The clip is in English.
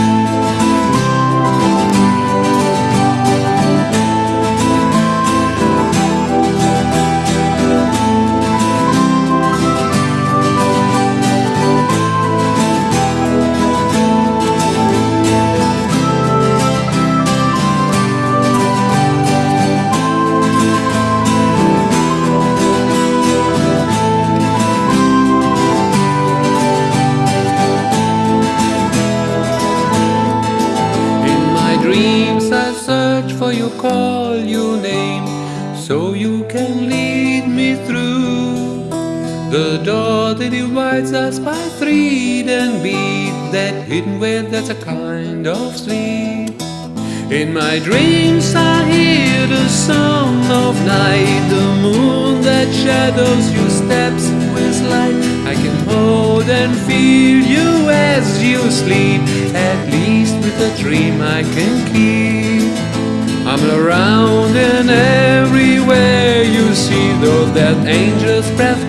dreams you, call your name So you can lead me through. The door that divides us by thread and beat That hidden way that's a kind of sleep. In my dreams I hear the song of night The moon that shadows your steps with light. I can hold and feel you as you sleep At least with a dream I can keep I'm around and everywhere you see Though that angel's breath